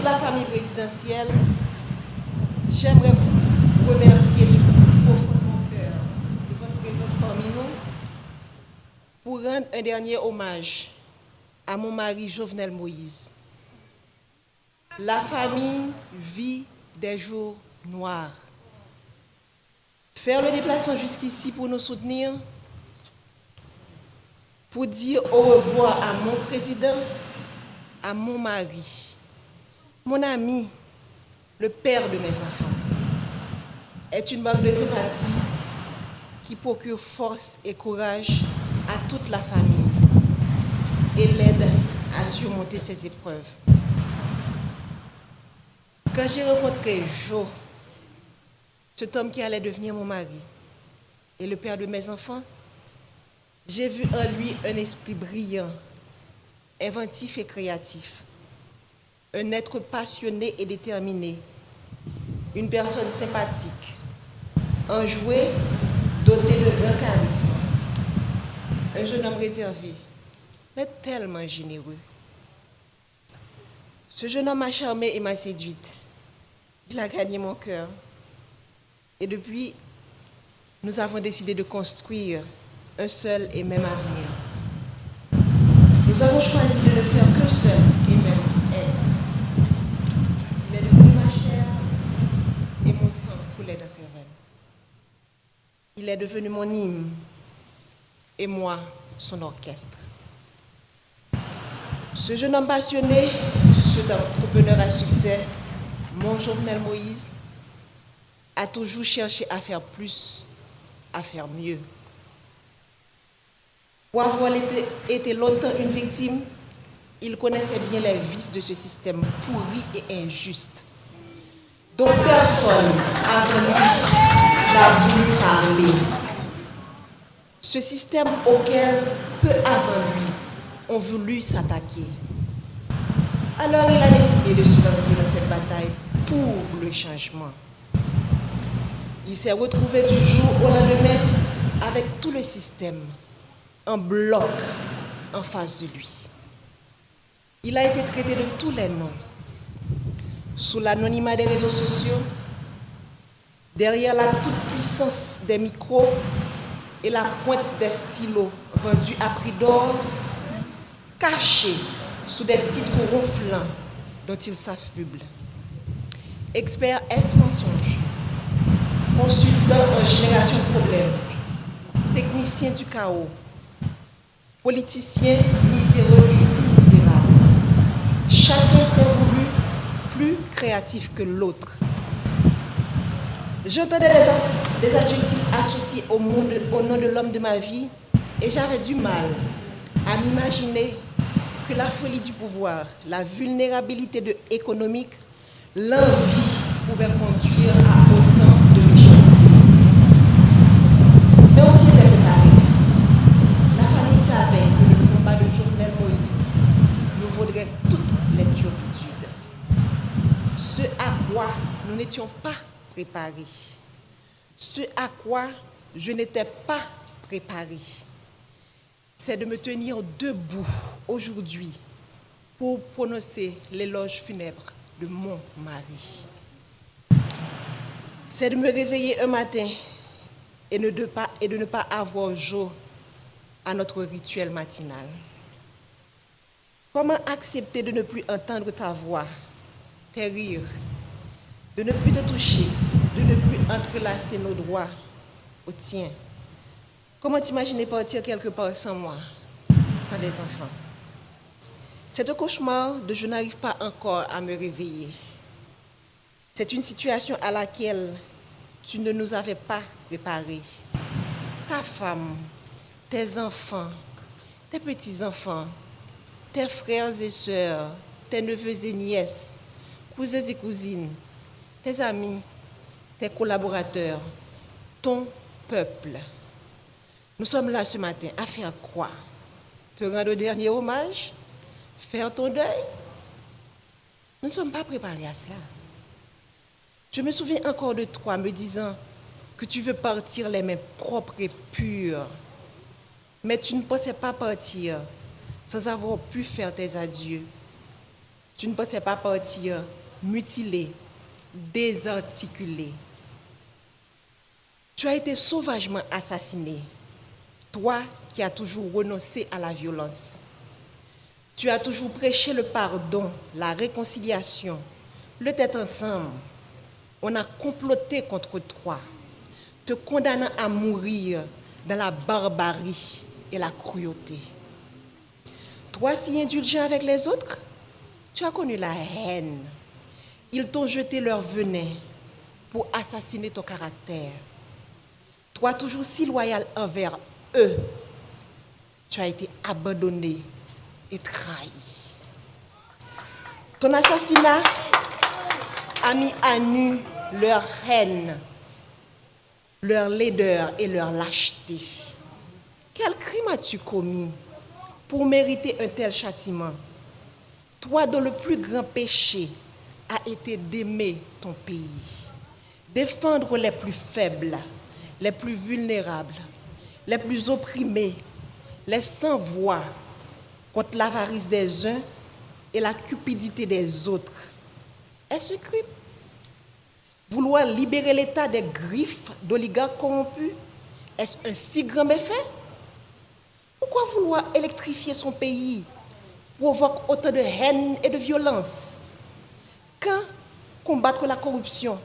toute la famille présidentielle, j'aimerais vous remercier du profond de mon cœur de votre présence parmi nous pour rendre un dernier hommage à mon mari Jovenel Moïse. La famille vit des jours noirs. Faire le déplacement jusqu'ici pour nous soutenir, pour dire au revoir à mon président, à mon mari, mon ami, le père de mes enfants, est une marque de sympathie qui procure force et courage à toute la famille et l'aide à surmonter ces épreuves. Quand j'ai rencontré Joe, cet homme qui allait devenir mon mari et le père de mes enfants, j'ai vu en lui un esprit brillant, inventif et créatif, un être passionné et déterminé, une personne sympathique, enjoué, doté de grand charisme, un jeune homme réservé, mais tellement généreux. Ce jeune homme m'a charmé et m'a séduite. Il a gagné mon cœur. Et depuis, nous avons décidé de construire un seul et même avenir. Nous avons choisi de ne faire qu'un seul et même être. Il est devenu ma chair et mon sang Il est devenu mon hymne et moi son orchestre. Ce jeune homme passionné, cet entrepreneur à succès, mon Jovenel Moïse, a toujours cherché à faire plus, à faire mieux. Pour avoir été longtemps une victime, il connaissait bien les vices de ce système pourri et injuste, dont personne avant lui n'a voulu parler. Ce système auquel, peu avant lui, ont voulu s'attaquer. Alors il a décidé de se lancer dans cette bataille pour le changement. Il s'est retrouvé du jour au lendemain avec tout le système en bloc en face de lui. Il a été traité de tous les noms, sous l'anonymat des réseaux sociaux, derrière la toute-puissance des micros et la pointe des stylos vendus à prix d'or, caché sous des titres ronflants dont il s'affuble. Expert S mensonge, consultant en génération de problèmes, technicien du chaos, politicien miséreux et si misérable. Chacun s'est créatif que l'autre. J'entendais des, des, adjectifs associés au, monde, au nom de l'homme de ma vie et j'avais du mal à m'imaginer que la folie du pouvoir, la vulnérabilité de économique, l'envie pouvaient conduire à autant de méchanceté. Mais aussi était préparé. La famille savait que le combat de Jovenel Moïse nous vaudrait toutes les turpitudes. Ce à quoi nous pas préparés. Ce à quoi je n'étais pas préparé c'est de me tenir debout aujourd'hui pour prononcer l'éloge funèbre de mon mari. C'est de me réveiller un matin et, de, pas, et de ne pas avoir jour à notre rituel matinal. Comment accepter de ne plus entendre ta voix, tes rires, de ne plus te toucher, de ne plus entrelacer nos doigts au tien Comment t'imaginer partir quelque part sans moi, sans des enfants? C'est un cauchemar de je n'arrive pas encore à me réveiller. C'est une situation à laquelle tu ne nous avais pas préparés. Ta femme, tes enfants, tes petits-enfants, tes frères et sœurs, tes neveux et nièces, cousins et cousines, tes amis, tes collaborateurs, ton peuple. Nous sommes là ce matin à faire quoi? Te rendre au dernier hommage? Faire ton deuil? Nous ne sommes pas préparés à cela. Je me souviens encore de toi me disant que tu veux partir les mains propres et pures. Mais tu ne pensais pas partir sans avoir pu faire tes adieux. tu ne pensais pas partir mutilé, désarticulé. Tu as été sauvagement assassiné, toi qui as toujours renoncé à la violence. Tu as toujours prêché le pardon, la réconciliation, le tête ensemble. On a comploté contre toi, te condamnant à mourir dans la barbarie et la cruauté. Toi si indulgent avec les autres, tu as connu la haine. Ils t'ont jeté leur venin pour assassiner ton caractère. Toi, toujours si loyal envers eux, tu as été abandonné et trahi. Ton assassinat a mis à nu leur haine, leur laideur et leur lâcheté. Quel crime as-tu commis pour mériter un tel châtiment? Toi dont le plus grand péché a été d'aimer ton pays, défendre les plus faibles, les plus vulnérables, les plus opprimés, les sans-voix contre l'avarice des uns et la cupidité des autres. Est-ce crime Vouloir libérer l'État des griffes d'oligarques corrompus, est-ce un si grand méfait? Pourquoi vouloir électrifier son pays provoque autant de haine et de violence? Combattre la corruption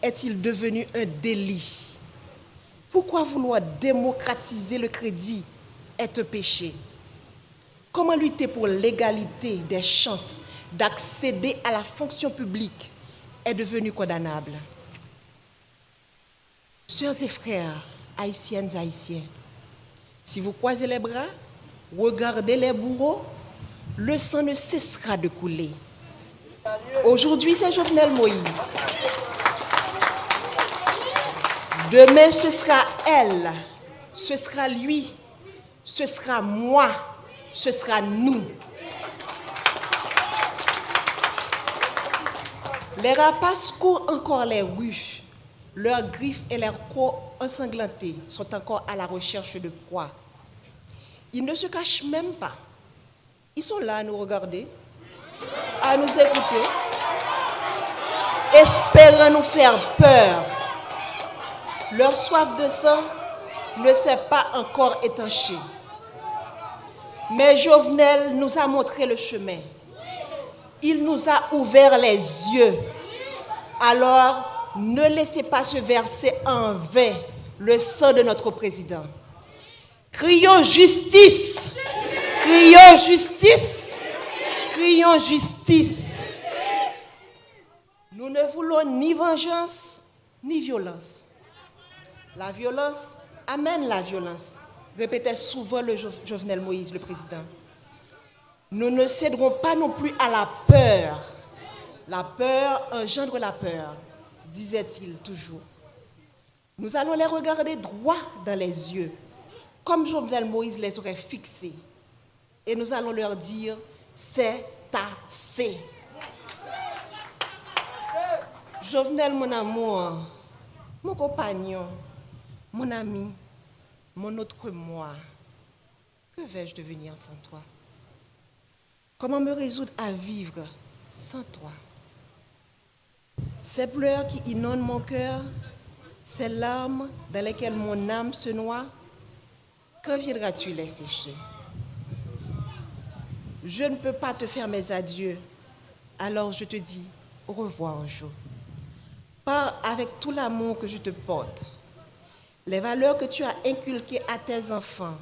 est-il devenu un délit? Pourquoi vouloir démocratiser le crédit est un péché? Comment lutter pour l'égalité des chances d'accéder à la fonction publique est devenu condamnable? Sœurs et frères, haïtiennes haïtiens, si vous croisez les bras, regardez les bourreaux, le sang ne cessera de couler. Aujourd'hui, c'est Jovenel Moïse. Demain, ce sera elle, ce sera lui, ce sera moi, ce sera nous. Les rapaces courent encore les rues. Leurs griffes et leurs corps ensanglantés sont encore à la recherche de proie. Ils ne se cachent même pas. Ils sont là à nous regarder, à nous écouter, espérant nous faire peur. Leur soif de sang ne s'est pas encore étanchée. Mais Jovenel nous a montré le chemin. Il nous a ouvert les yeux. Alors, ne laissez pas se verser en vain le sang de notre président. Crions justice. Crions justice. Crions justice. Nous ne voulons ni vengeance, ni violence. La violence amène la violence, répétait souvent le Jovenel Moïse, le président. Nous ne céderons pas non plus à la peur. La peur engendre la peur, disait-il toujours. Nous allons les regarder droit dans les yeux, comme Jovenel Moïse les aurait fixés. Et nous allons leur dire, c'est assez. Jovenel, mon amour, mon compagnon, mon ami, mon autre moi, que vais-je devenir sans toi? Comment me résoudre à vivre sans toi? Ces pleurs qui inondent mon cœur, ces larmes dans lesquelles mon âme se noie, quand viendras-tu les sécher? Je ne peux pas te faire mes adieux, alors je te dis au revoir, jour. Pars avec tout l'amour que je te porte les valeurs que tu as inculquées à tes enfants,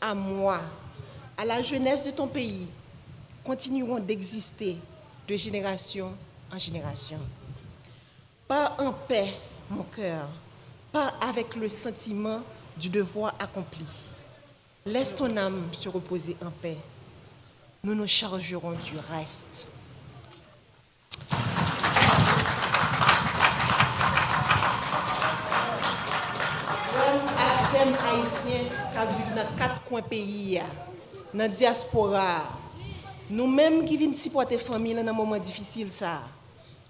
à moi, à la jeunesse de ton pays, continueront d'exister de génération en génération. Pas en paix, mon cœur, pas avec le sentiment du devoir accompli. Laisse ton âme se reposer en paix. Nous nous chargerons du reste. haïtiens qui vivent dans quatre coins pays, dans la diaspora, nous-mêmes qui venons supporter famille dans un moment difficile,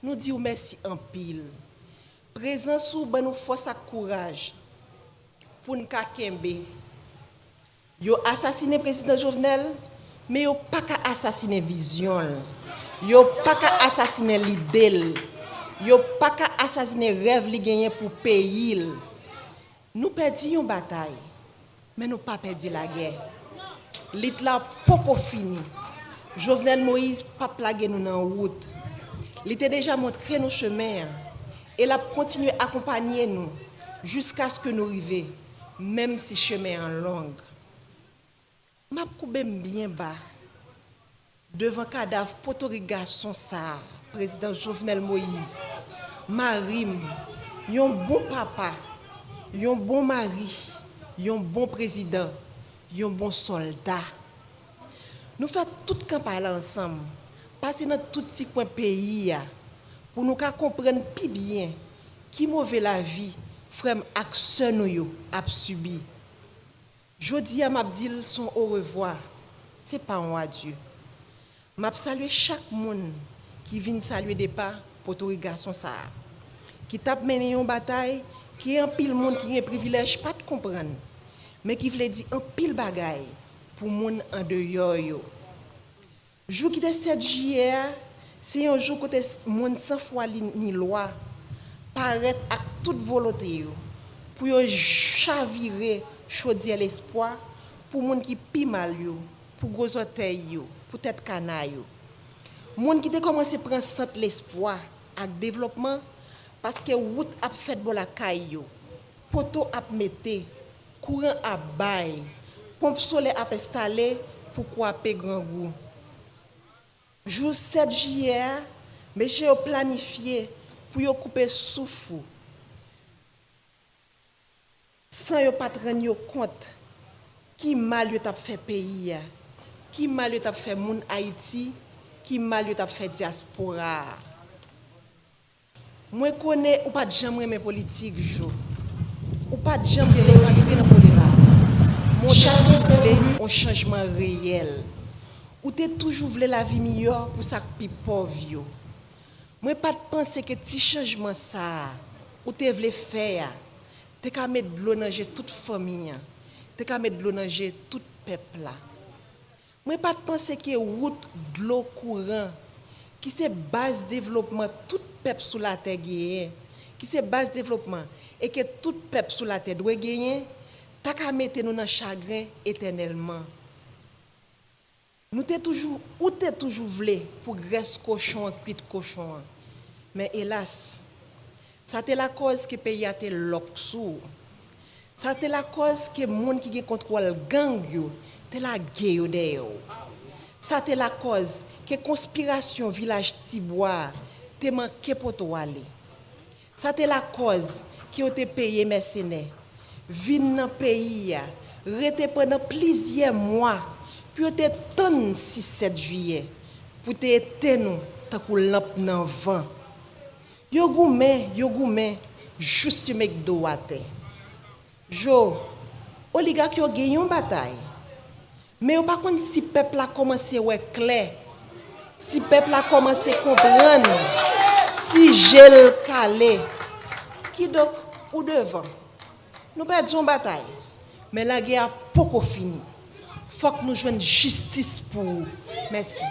nous disons merci en pile. Présent sous ben nous force à courage pour nous kembe. Yo assassiné président Jovenel, mais yo pas qu'à assassiner vision. Yo pas qu'à assassiner l'idée. Yo pas qu'à assassiner rêve li gagné pour pays. Nous perdons une bataille, mais nous pas perdu la guerre. Lit la poko fini. Jovenel Moïse pas plagué nous dans route. Il était déjà montré nos chemins et il continué à accompagner nous jusqu'à ce que nous arrivions, même si chemin en map koubem byen ba devan kadav potori gason sa, prezident Jovenel Moïse, marim, yon bon papa, yon bon mari, yon bon prezident, yon bon soldat. Nou fè tout kampay la ansam, pase nan tout ti kwen peyi ya, pou nou ka kompren pi byen ki mouve la vi frem ak se nou yo ap subi. Jodi a mabdil son au revoir, se pa an adye. Mab salwe chak moun ki vin salwe depa potori gason sa. Ki tap mene yon batay, ki an pil moun ki yon privilej pat kompran, men ki vle di an pil bagay pou moun an deyo yo. Jou ki te 7 jye a, se yon jou kote moun san fwa li ni lwa, paret ak tout volote yo, pou yo chavire chodi el espoi pou moun ki pi mal yo, pou gozote yo, pou tet kana yo. Moun ki te komanse pren sent l'espoi ak devlopman, paske wout ap fet bol akay yo, poto ap mette, kouren ap bay, pomp sole ap estale pou kwa pe gran gou. Jou 7 jyer, meche yo planifiye pou yo koupe soufou, san yo patren yo kont ki mal yo tap fe peyi ya, ki mal yo tap fe moun Haiti, ki mal yo tap fe diaspora. Mwen kone ou pa djam reme politik jo, ou pa djam reme politik nan politik. Mwen chan mwen vle yon chanjman reyel, ou te toujou vle la vi miyor pou sak pi pov yo. Mwen pat pense ke ti chanjman sa, ou te vle fe ya, Te ka met blo nanje tout fomi an. Te ka met blo nanje tout pepla. Mwen pat pense ki e wout dlo kouran, ki se base devlopman tout pep sou la te geyen, ki se base devlopman, e ke tout pep sou la te dwe geyen, ta ka mette nou nan chagren etenelman. Nou te toujou, ou te toujou vle pou gres koshon, kuit koshon. Men elas, Sa te la koz ke peyi a te lok sou. Sa te la koz ke moun ki ge kontrol gang yo, te la ge yo de yo. Sa te la koz ke konspirasyon vilaj tibwa, te manke poto wale. Sa te la koz ki yo te peye mesene. Vin nan peyi ya, rete pe nan plizye mwa, pi yo te ton 6-7 juye, pou te ete nou takou lamp nan van. Yo goumen, yo goumen, jousi mek do wate. Jo, oligak yo genyon batay. Me yo bakon si pepl a komanse we kler, si pepl a komanse kompren, si jel kale, ki dok ou devan. Nou pe diyon batay, men la ge a poko fini. Fok nou jwen justice pou ou. Mersi.